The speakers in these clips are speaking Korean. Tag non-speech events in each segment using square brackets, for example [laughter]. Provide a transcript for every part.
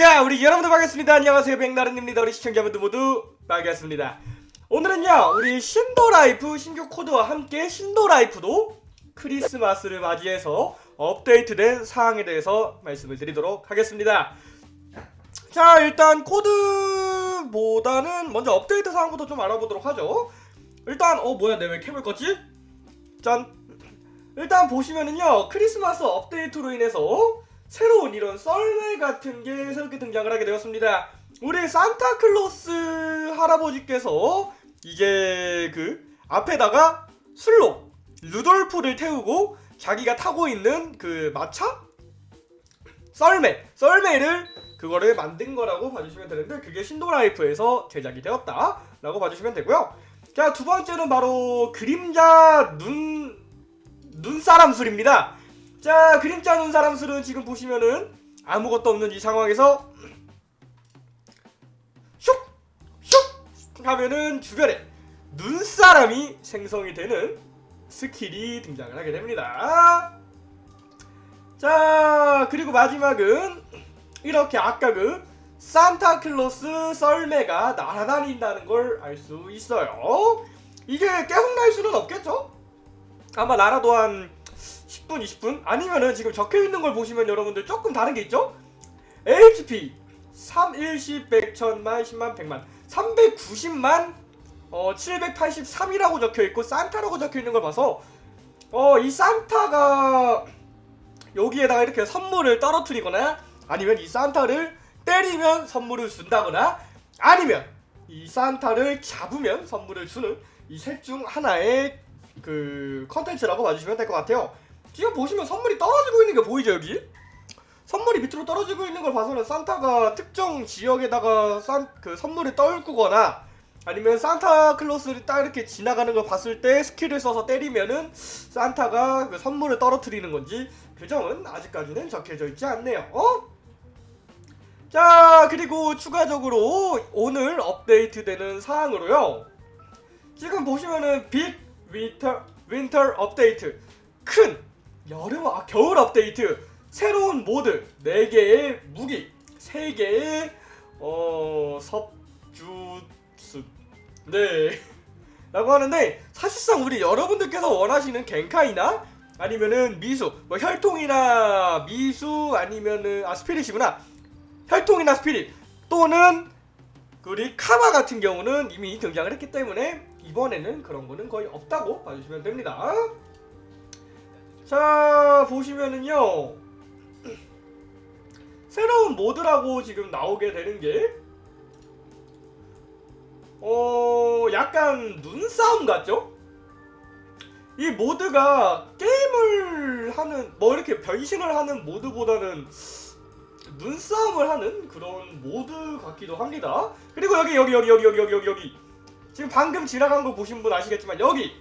자 우리 여러분들 반갑습니다. 안녕하세요. 백나른입니다. 우리 시청자분들 모두 반갑습니다. 오늘은요 우리 Shindo Life 신규 코드와 함께 Shindo Life도 크리스마스를 맞이해서 업데이트된 사항에 대해서 말씀을 드리도록 하겠습니다. 자 일단 코드보다는 먼저 업데이트 사항부터 좀 알아보도록 하죠. 일단 어 뭐야 내 왜 캠을 껐지? 짠. 일단 보시면은요 크리스마스 업데이트로 인해서 새로운 이런 썰매 같은 게 새롭게 등장을 하게 되었습니다. 우리 산타클로스 할아버지께서 이제 그 앞에다가 술로 루돌프를 태우고 자기가 타고 있는 그 마차? 썰매! 썰매를 그거를 만든 거라고 봐주시면 되는데 그게 신도라이프에서 제작이 되었다 라고 봐주시면 되고요. 자, 두 번째는 바로 그림자 눈, 눈사람 술입니다. 자 그림자 눈 사람 술은 지금 보시면은 아무것도 없는 이 상황에서 슉! 슉! 하면은 주변에 눈사람이 생성이 되는 스킬이 등장을 하게 됩니다 자 그리고 마지막은 이렇게 아까 그 산타클로스 썰매가 날아다닌다는 걸 알 수 있어요 이게 계속 날 수는 없겠죠? 아마 날아도 한 10분, 20분? 아니면은 지금 적혀있는 걸 보시면 여러분들 조금 다른 게 있죠? HP 3, 1, 10, 100, 1000만, 10만, 100만 390만 어, 783이라고 적혀있고 산타라고 적혀있는 걸 봐서 어, 이 산타가 여기에다가 이렇게 선물을 떨어뜨리거나 아니면 이 산타를 때리면 선물을 준다거나 아니면 이 산타를 잡으면 선물을 주는 이 셋 중 하나의 그 컨텐츠라고 봐주시면 될 것 같아요 지금 보시면 선물이 떨어지고 있는 게 보이죠 여기? 선물이 밑으로 떨어지고 있는 걸 봐서는 산타가 특정 지역에다가 산, 그 선물을 떨구거나 아니면 산타클로스를 딱 이렇게 지나가는 걸 봤을 때 스킬을 써서 때리면은 산타가 그 선물을 떨어뜨리는 건지 그 점은 아직까지는 적혀져 있지 않네요. 어? 자 그리고 추가적으로 오늘 업데이트되는 사항으로요. 지금 보시면은 big winter winter 업데이트 큰 여름 아 겨울 업데이트. 새로운 모드. 4개의 무기. 3개의 어 sub jutsus 네. [laughs] 라고 하는데 사실상 우리 여러분들께서 원하시는 겐카이나 아니면은 미수 뭐 혈통이나 미수 아니면은 아 spirit이구나. 혈통이나 스피릿 또는 우리 카마 같은 경우는 이미 등장을 했기 때문에 이번에는 그런 거는 거의 없다고 봐주시면 됩니다 자 보시면은요. 새로운 모드라고 지금 나오게 되는게 어 약간 눈싸움 같죠? 이 모드가 게임을 하는 뭐 이렇게 변신을 하는 모드보다는 눈싸움을 하는 그런 모드 같기도 합니다. 그리고 여기 여기 여기 여기 여기 여기 여기 지금 방금 지나간 거 보신 분 아시겠지만 여기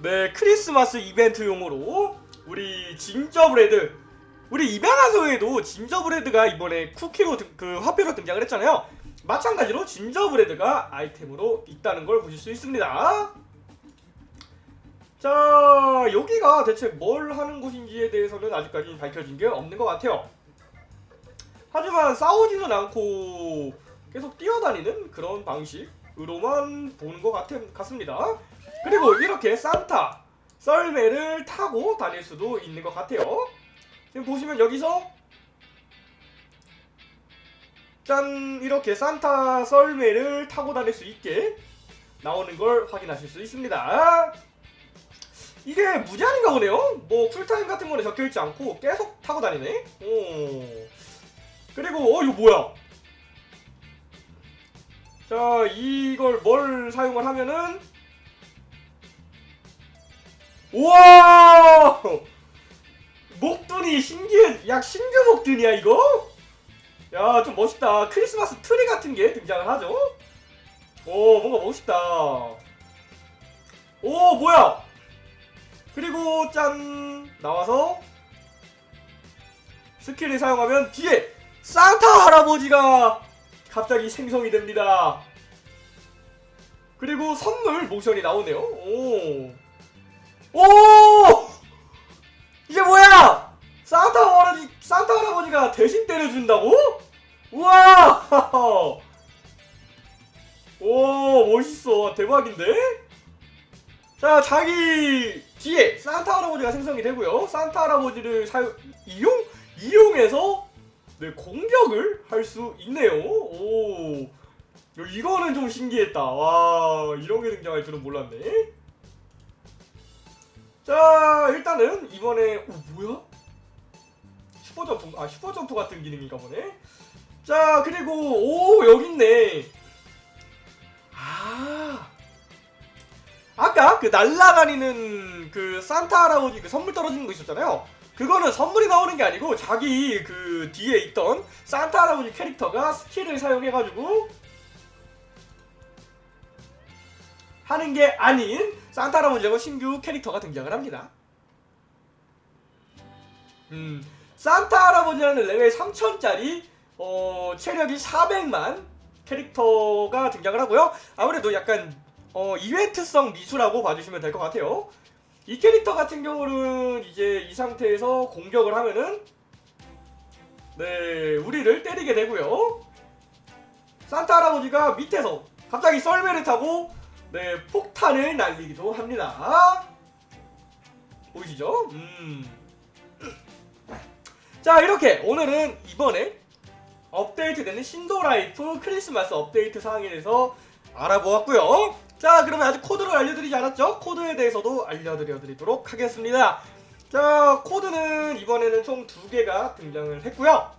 네 크리스마스 이벤트용으로 우리 진저브레드 우리 입양하소에도 진저브레드가 이번에 쿠키로 등, 그 화폐로 등장을 했잖아요. 마찬가지로 진저브레드가 아이템으로 있다는 걸 보실 수 있습니다. 자 여기가 대체 뭘 하는 곳인지에 대해서는 아직까지 밝혀진 게 없는 것 같아요. 하지만 싸우지는 않고 계속 뛰어다니는 그런 방식으로만 보는 것 같, 같습니다 그리고 이렇게 산타 썰매를 타고 다닐 수도 있는 것 같아요. 지금 보시면 여기서 짠 이렇게 산타 썰매를 타고 다닐 수 있게 나오는 걸 확인하실 수 있습니다. 이게 무제한인가 보네요. 뭐 쿨타임 같은 거는 적혀있지 않고 계속 타고 다니네. 오. 그리고 어 이거 뭐야? 자 이걸 뭘 사용을 하면은 우와! 목둔이 신기해. 약 신규 목둔이야 이거? 야 좀 멋있다. 크리스마스 트리 같은 게 등장을 하죠. 오 뭔가 멋있다. 오 뭐야? 그리고 짠 나와서 스킬을 사용하면 뒤에 산타 할아버지가 갑자기 생성이 됩니다. 그리고 선물 모션이 나오네요. 오. 오! 이게 뭐야? 산타 할아버지, 산타 할아버지가 대신 때려준다고? 우와! [laughs] 오 멋있어 대박인데? 자 자기 뒤에 산타 할아버지가 생성이 되고요 산타 할아버지를 사용 이용 이용해서 네 공격을 할 수 있네요 오 야, 이거는 좀 신기했다 와 이런 게 등장할 줄은 몰랐네 자 일단은 이번에 오 뭐야? 슈퍼점프 아 슈퍼점프 같은 기능인가 보네? 자 그리고 오 여기 있네. 아. 아까 그 날라다니는 그 산타 할아버지 그 선물 떨어지는 거 있었잖아요. 그거는 선물이 나오는 게 아니고 자기 그 뒤에 있던 산타 할아버지 캐릭터가 스킬을 사용해가지고 하는 게 아닌 산타 할아버지하고 신규 캐릭터가 등장을 합니다 음 산타 할아버지라는 레벨 3000짜리 어, 체력이 400만 캐릭터가 등장을 하고요. 아무래도 약간 어, 이벤트성 미수라고 봐주시면 될 것 같아요. 이 캐릭터 같은 경우는 이제 이 상태에서 공격을 하면은 네 우리를 때리게 되고요. 산타 할아버지가 밑에서 갑자기 썰매를 타고 네 폭탄을 날리기도 합니다. 보이시죠? 음. 자 이렇게 오늘은 이번에 업데이트되는 신도라이프 크리스마스 업데이트 사항에 대해서 알아보았고요 자 그러면 아직 코드를 알려드리지 않았죠? 코드에 대해서도 알려드려드리도록 하겠습니다 자 코드는 이번에는 총 두 개가 등장을 했고요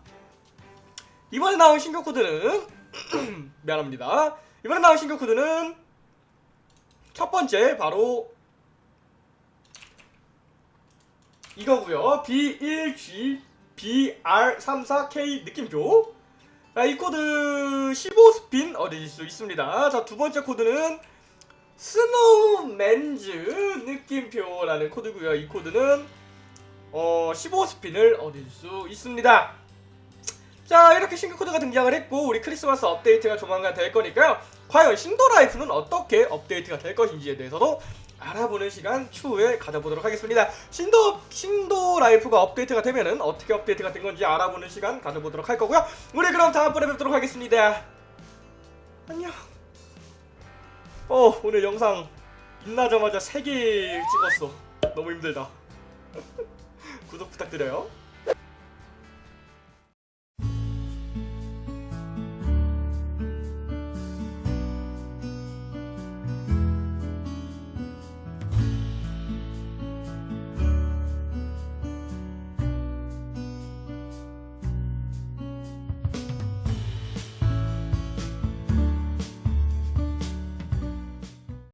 이번에 나온 신규 코드는 [clears throat] 미안합니다 이번에 나온 신규 코드는 첫 번째 바로 이거고요. B1G BR34K 느낌표. 자, 이 코드 15스핀 얻으실 수 있습니다. 자 두번째 코드는 snowmans 느낌표라는 코드고요. 이 코드는 어 15스핀을 얻을 수 있습니다 자 이렇게 신규 코드가 등장을 했고 우리 크리스마스 업데이트가 조만간 될 거니까요 과연 신도라이프는 어떻게 업데이트가 될 것인지에 대해서도 알아보는 시간 추후에 가져보도록 하겠습니다. 신도 신도 라이프가 업데이트가 되면은 어떻게 업데이트가 된 건지 알아보는 시간 가져보도록 할 거고요. 우리 그럼 다음번에 뵙도록 하겠습니다. 안녕. 어 오늘 영상 끝나자마자 3개 찍었어. 너무 힘들다. [laughs] 구독 부탁드려요.